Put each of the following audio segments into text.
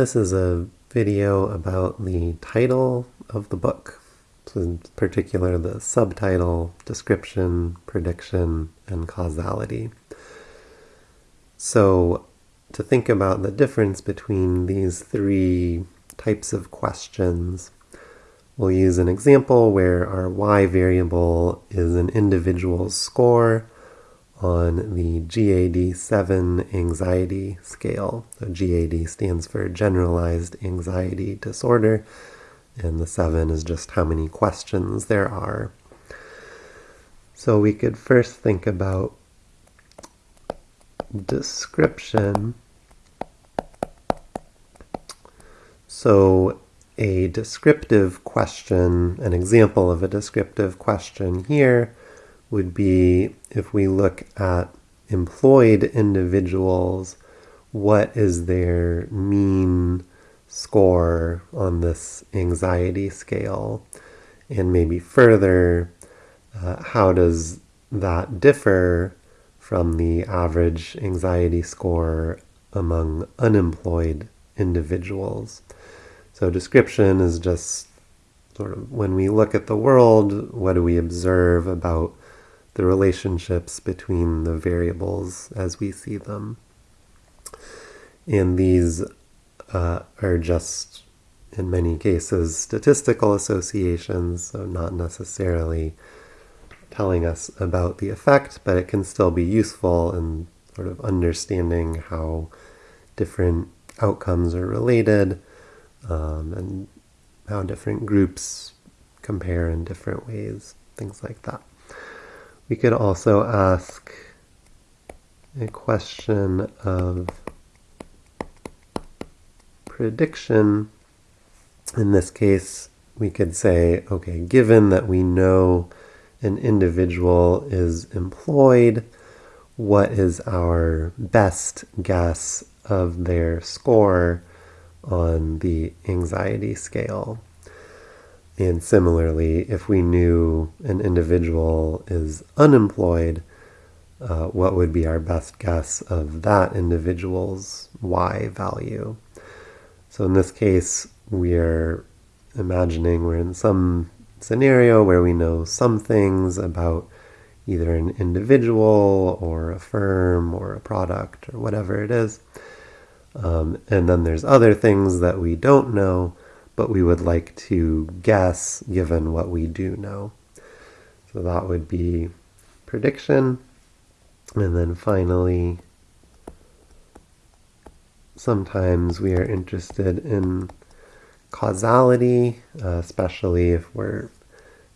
This is a video about the title of the book, in particular the subtitle, description, prediction, and causality. So to think about the difference between these three types of questions, we'll use an example where our y variable is an individual's score on the GAD-7 anxiety scale. So GAD stands for Generalized Anxiety Disorder, and the 7 is just how many questions there are. So we could first think about description. So a descriptive question, an example of a descriptive question here would be if we look at employed individuals, what is their mean score on this anxiety scale? And maybe further, uh, how does that differ from the average anxiety score among unemployed individuals? So description is just sort of when we look at the world, what do we observe about the relationships between the variables as we see them. And these uh, are just, in many cases, statistical associations, so not necessarily telling us about the effect, but it can still be useful in sort of understanding how different outcomes are related um, and how different groups compare in different ways, things like that. We could also ask a question of prediction. In this case, we could say, okay, given that we know an individual is employed, what is our best guess of their score on the anxiety scale? And similarly, if we knew an individual is unemployed, uh, what would be our best guess of that individual's Y value? So in this case, we're imagining we're in some scenario where we know some things about either an individual or a firm or a product or whatever it is. Um, and then there's other things that we don't know but we would like to guess given what we do know. So that would be prediction. And then finally, sometimes we are interested in causality, especially if we're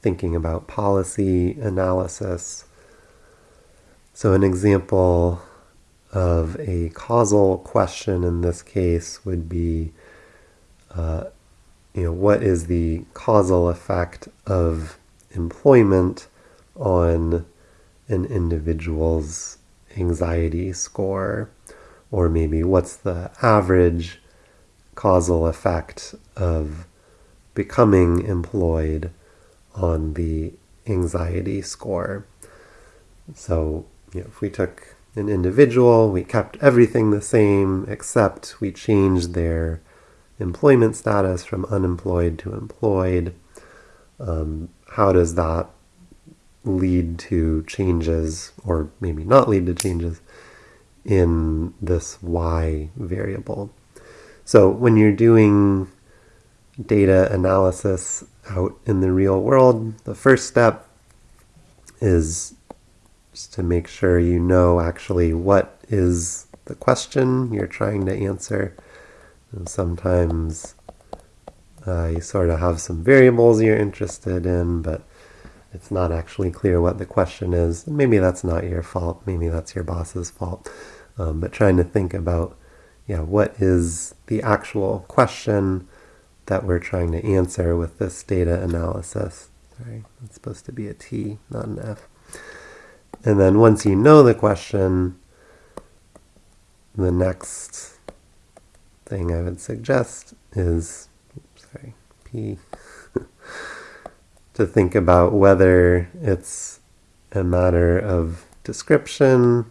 thinking about policy analysis. So an example of a causal question in this case would be uh, you know, what is the causal effect of employment on an individual's anxiety score? Or maybe what's the average causal effect of becoming employed on the anxiety score? So, you know, if we took an individual, we kept everything the same except we changed their employment status from unemployed to employed. Um, how does that lead to changes, or maybe not lead to changes, in this y variable? So when you're doing data analysis out in the real world, the first step is just to make sure you know actually what is the question you're trying to answer. And sometimes uh, you sort of have some variables you're interested in, but it's not actually clear what the question is. Maybe that's not your fault. Maybe that's your boss's fault. Um, but trying to think about, yeah, what is the actual question that we're trying to answer with this data analysis. Sorry, it's supposed to be a T, not an F. And then once you know the question, the next thing I would suggest is, sorry, P, to think about whether it's a matter of description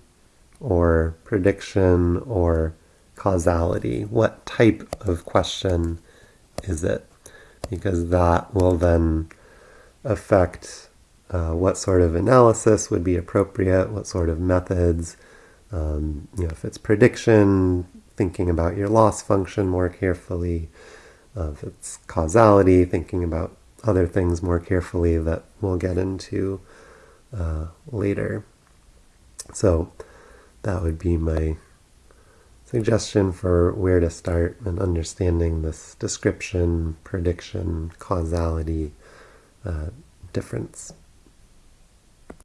or prediction or causality? What type of question is it? Because that will then affect uh, what sort of analysis would be appropriate, what sort of methods. Um, you know, if it's prediction, thinking about your loss function more carefully. of it's causality, thinking about other things more carefully that we'll get into uh, later. So that would be my suggestion for where to start and understanding this description, prediction, causality uh, difference.